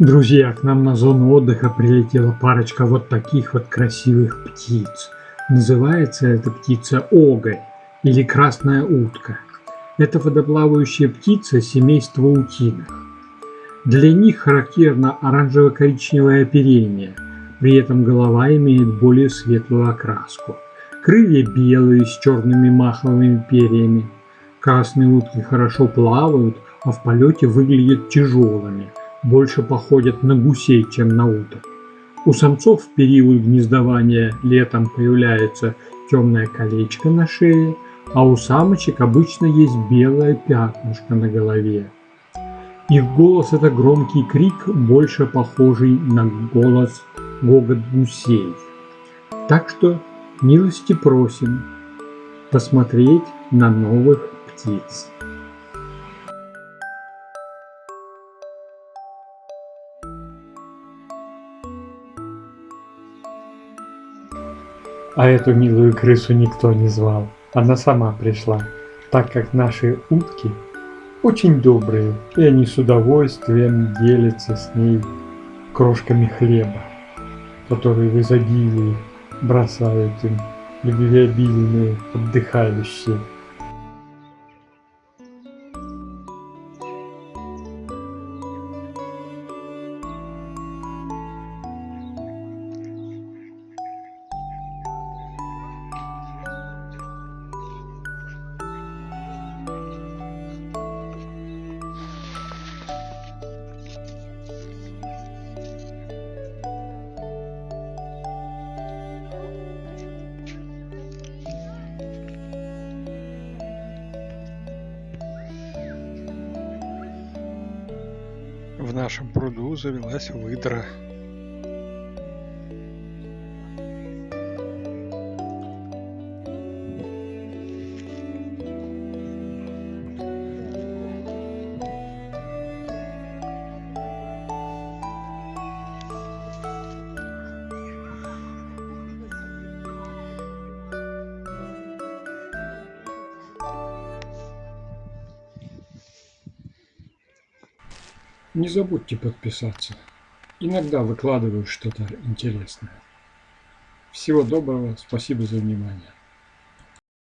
Друзья, к нам на зону отдыха прилетела парочка вот таких вот красивых птиц. Называется эта птица оголь или красная утка. Это водоплавающая птица семейства утиных. Для них характерно оранжево-коричневое оперение, при этом голова имеет более светлую окраску. Крылья белые с черными маховыми перьями. Красные утки хорошо плавают, а в полете выглядят тяжелыми – больше походят на гусей, чем на уток. У самцов в период гнездования летом появляется темное колечко на шее, а у самочек обычно есть белое пятнышко на голове. Их голос – это громкий крик, больше похожий на голос гогот гусей. Так что милости просим посмотреть на новых птиц. А эту милую крысу никто не звал. Она сама пришла, так как наши утки очень добрые, и они с удовольствием делятся с ней крошками хлеба, которые в изобилии бросают им любвеобильные отдыхающие. В нашем пруду завелась выдра. Не забудьте подписаться. Иногда выкладываю что-то интересное. Всего доброго, спасибо за внимание.